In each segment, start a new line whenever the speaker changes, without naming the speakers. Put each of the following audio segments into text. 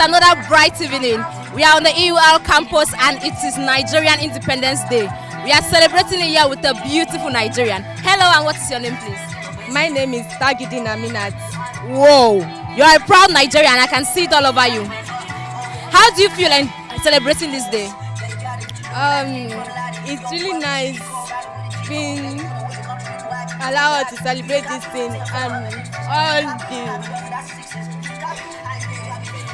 another bright evening. We are on the EUL campus and it is Nigerian Independence Day. We are celebrating it here with a beautiful Nigerian. Hello and what is your name please?
My name is Tagidin Aminat.
Whoa, you are a proud Nigerian. I can see it all over you. How do you feel in celebrating this day?
Um, it's really nice being allowed to celebrate this thing and all the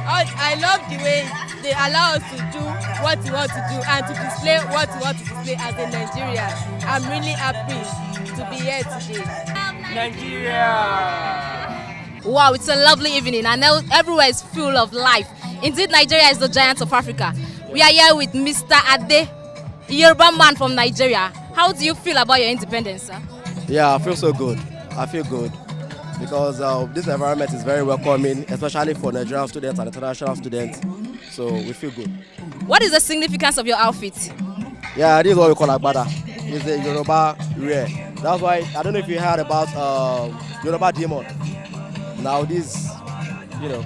all, I love the way they allow us to do what we want to do and to display what we want to display as a Nigeria. I'm really happy to be here today.
Nigeria!
Wow, it's a lovely evening and everywhere is full of life. Indeed, Nigeria is the giant of Africa. We are here with Mr. Ade, a Yoruba man from Nigeria. How do you feel about your independence, sir?
Yeah, I feel so good. I feel good because uh, this environment is very welcoming, especially for Nigerian students and international students. So we feel good.
What is the significance of your outfit?
Yeah, this is what we call Agbada. It's a Yoruba rare. That's why, I don't know if you heard about uh, Yoruba demon. Now this, you know,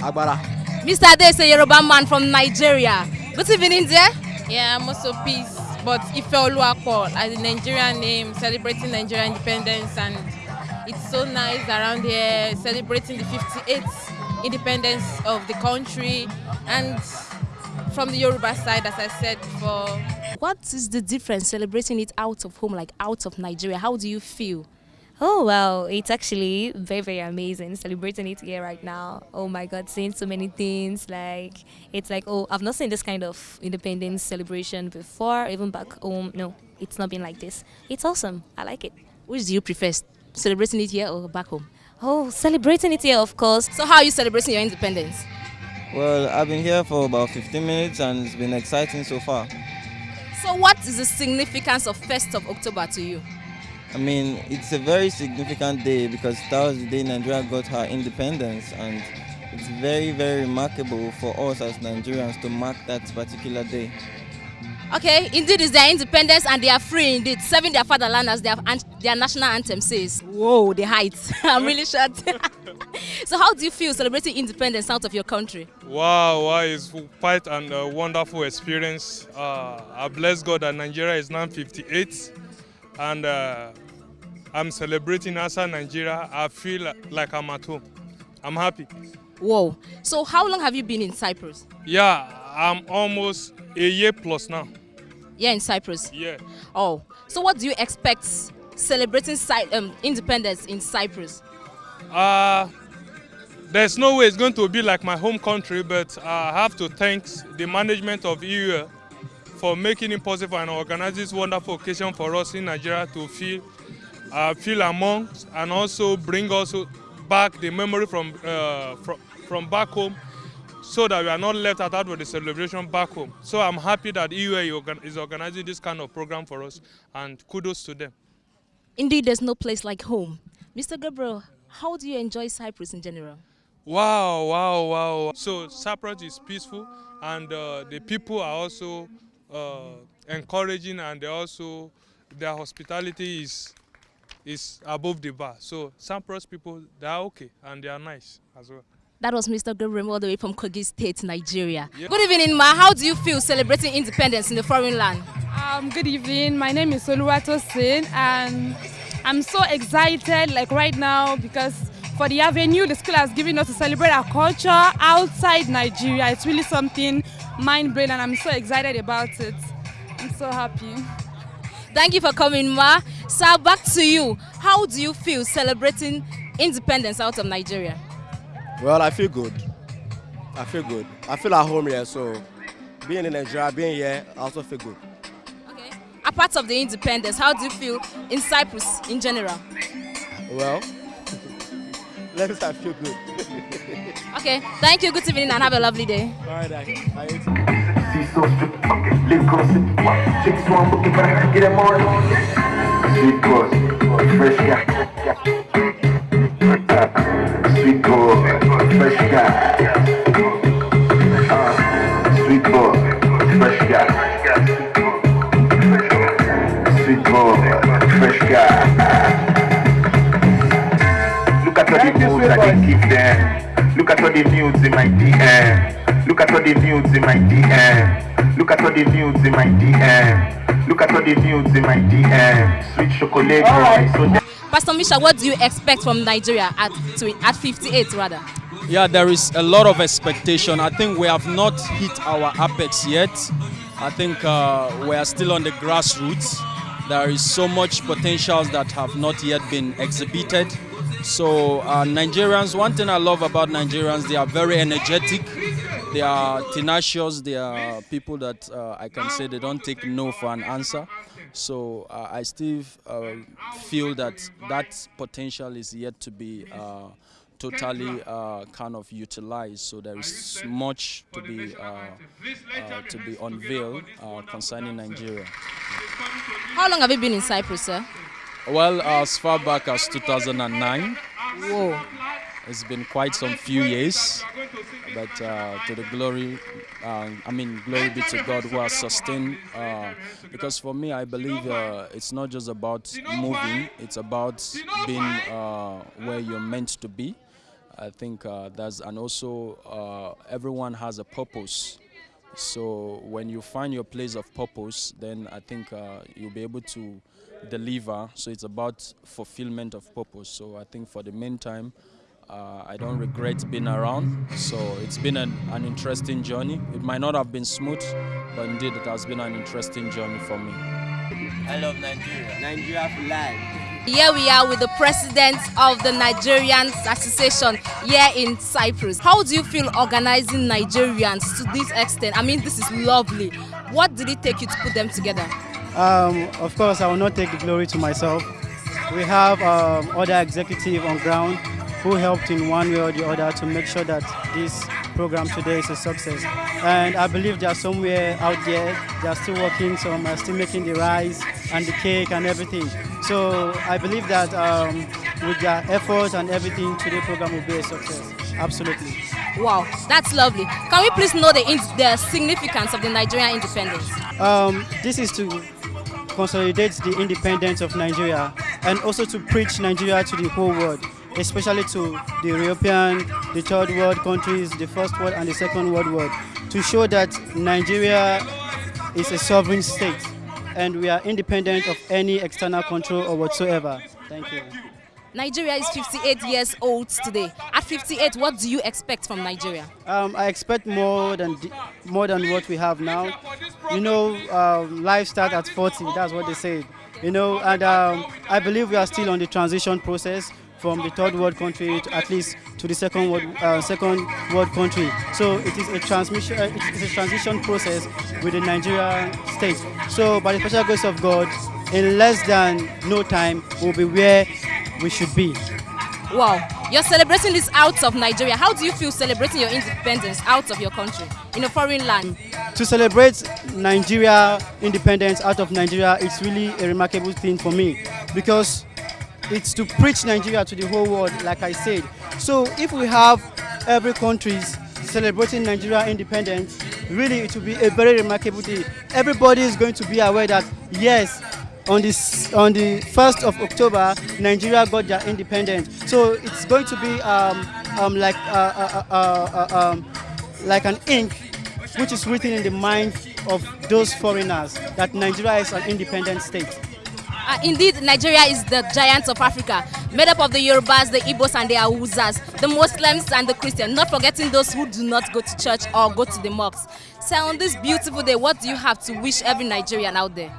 Agbada.
Mr. Ade is a Yoruba man from Nigeria. Good evening, dear.
Yeah, I'm also peace, but Ife Oluwapo as a Nigerian name, celebrating Nigerian independence and it's so nice around here celebrating the 58th independence of the country and from the Yoruba side as I said before.
What is the difference celebrating it out of home like out of Nigeria? How do you feel?
Oh well, it's actually very very amazing celebrating it here right now. Oh my God, seeing so many things like it's like oh I've not seen this kind of independence celebration before. Even back home, no, it's not been like this. It's awesome. I like it.
Which do you prefer, celebrating it here or back home?
Oh, celebrating it here, of course.
So how are you celebrating your independence?
Well, I've been here for about 15 minutes and it's been exciting so far.
So what is the significance of 1st of October to you?
I mean, it's a very significant day because that was the day Nigeria got her independence and it's very, very remarkable for us as Nigerians to mark that particular day.
Okay, indeed it's their independence and they are free indeed, serving their fatherland as their, their national anthem says. Whoa, the heights. I'm really shocked. so how do you feel celebrating independence out of your country?
Wow, wow it's quite a uh, wonderful experience. Uh, I bless God that Nigeria is now 58 and uh, I'm celebrating as a Nigeria. I feel like I'm at home. I'm happy.
Whoa. So how long have you been in Cyprus?
Yeah, I'm almost a year plus now.
Yeah, in Cyprus?
Yeah.
Oh, so what do you expect celebrating um, independence in Cyprus?
Uh, there's no way it's going to be like my home country, but I have to thank the management of EU for making it possible and organizing this wonderful occasion for us in Nigeria to feel, uh, feel amongst and also bring us back the memory from, uh, from, from back home so that we are not left out with the celebration back home. So I'm happy that EUL is organizing this kind of program for us and kudos to them.
Indeed, there's no place like home. Mr. Gabriel, how do you enjoy Cyprus in general?
Wow, wow, wow. So Cyprus is peaceful and uh, the people are also uh, encouraging and they also, their hospitality is is above the bar. So Cyprus people, they are okay and they are nice as well.
That was Mr. Gabriel all the way from Kogi State, Nigeria. Yep. Good evening, Ma. How do you feel celebrating independence in the foreign land?
Um, good evening. My name is Oluwato Sin, and I'm so excited, like right now, because for the avenue the school has given us to celebrate our culture outside Nigeria. It's really something mind-blowing, and I'm so excited about it. I'm so happy.
Thank you for coming, Ma. So back to you. How do you feel celebrating independence out of Nigeria?
Well, I feel good. I feel good. I feel at home here, so being in Nigeria, being here, I also feel good.
Okay. Apart of the independence, how do you feel in Cyprus in general?
Well, let me say I feel good.
okay, thank you. Good evening and have a lovely day.
All right, I, I
Sweet guy. Sweet boy, fresh guy. Look at all the moves I can give them. Look at all the nudes in my DM. Look at all the nudes in my DM. Look at all the nudes in my DM. Look at all the nudes in my DM. Sweet chocolate so
Pastor Misha, what do you expect from Nigeria at at 58 rather?
Yeah, there is a lot of expectation. I think we have not hit our apex yet. I think uh, we are still on the grassroots. There is so much potentials that have not yet been exhibited. So uh, Nigerians, one thing I love about Nigerians, they are very energetic. They are tenacious. They are people that uh, I can say they don't take no for an answer. So uh, I still uh, feel that that potential is yet to be uh, totally uh, kind of utilized. So there is much to be uh, uh, to be unveiled uh, concerning Nigeria.
How long have you been in Cyprus, sir?
Well, as far back as 2009.
Whoa.
It's been quite some few years, but uh, to the glory, uh, I mean, glory be to God who has sustained. Uh, because for me, I believe uh, it's not just about moving; it's about being uh, where you're meant to be. I think uh, that's and also uh, everyone has a purpose. So when you find your place of purpose, then I think uh, you'll be able to deliver. So it's about fulfillment of purpose. So I think for the meantime, uh, I don't regret being around. So it's been an, an interesting journey. It might not have been smooth, but indeed it has been an interesting journey for me.
I love Nigeria. Nigeria for life.
Here we are with the president of the Nigerians Association here in Cyprus. How do you feel organizing Nigerians to this extent? I mean, this is lovely. What did it take you to put them together?
Um, of course, I will not take the glory to myself. We have um, other executive on ground who helped in one way or the other to make sure that this program today is a success. And I believe they are somewhere out there, they are still working, some are still making the rice and the cake and everything. So I believe that um, with their efforts and everything, today program will be a success. Absolutely.
Wow, that's lovely. Can we please know the, the significance of the Nigerian independence?
Um, this is to consolidate the independence of Nigeria and also to preach Nigeria to the whole world, especially to the European, the third world countries, the first world and the second world world, to show that Nigeria is a sovereign state and we are independent of any external control or whatsoever. Thank you.
Nigeria is 58 years old today. At 58, what do you expect from Nigeria?
Um, I expect more than more than what we have now. You know, um, life starts at 40. That's what they say. You know, and um, I believe we are still on the transition process from the third world country to at least to the second world uh, second world country. So it is a transmission. Uh, it is a transition process with the Nigeria state. So by the special grace of God, in less than no time, we'll be where we should be.
Wow, you're celebrating this out of Nigeria. How do you feel celebrating your independence out of your country, in a foreign land?
to celebrate Nigeria independence out of Nigeria, it's really a remarkable thing for me because it's to preach Nigeria to the whole world, like I said. So if we have every country celebrating Nigeria independence, really it will be a very remarkable day. Everybody is going to be aware that yes, on this on the 1st of October, Nigeria got their independence. So it's going to be um, um, like uh, uh, uh, uh, um, like an ink which is written in the mind of those foreigners that Nigeria is an independent state.
Uh, indeed, Nigeria is the giant of Africa, made up of the Yorubas, the Igbos, and the Hausas, the Muslims and the Christians, not forgetting those who do not go to church or go to the mosques. So, on this beautiful day, what do you have to wish every Nigerian out there?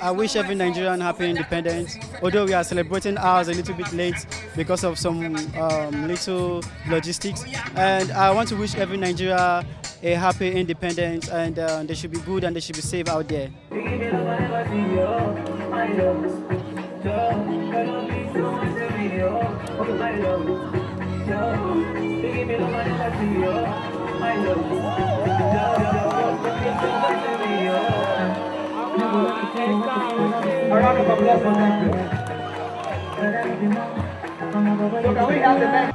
I wish every Nigerian happy independence. Although we are celebrating ours a little bit late because of some um, little logistics, and I want to wish every Nigeria a happy independence, and uh, they should be good and they should be safe out there.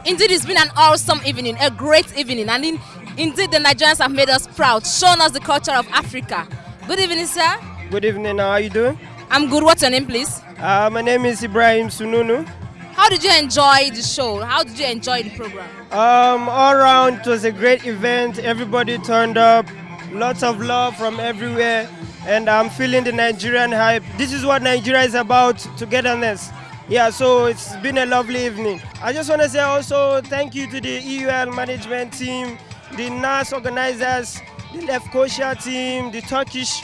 Indeed, it's been an awesome evening, a great evening, and in, indeed, the Nigerians have made us proud, shown us the culture of Africa. Good evening, sir.
Good evening. How are you doing?
I'm good. What's your name, please?
Uh, my name is Ibrahim Sununu.
How did you enjoy the show? How did you enjoy the program?
Um, all around, it was a great event. Everybody turned up. Lots of love from everywhere. And I'm feeling the Nigerian hype. This is what Nigeria is about, togetherness. Yeah, so it's been a lovely evening. I just want to say also thank you to the EUL management team, the NAS organizers, the Lefkosia team, the Turkish,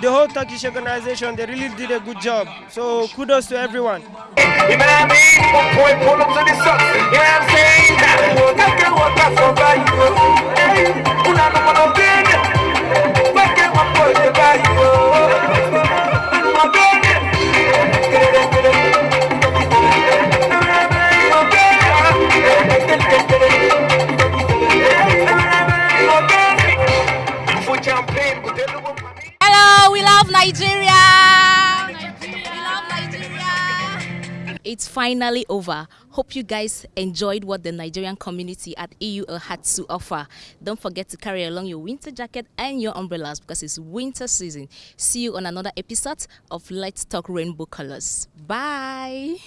the whole Turkish organization. They really did a good job. So kudos to everyone.
You know what I mean?
Finally over. Hope you guys enjoyed what the Nigerian community at EUL had to offer. Don't forget to carry along your winter jacket and your umbrellas because it's winter season. See you on another episode of Let's Talk Rainbow Colors. Bye.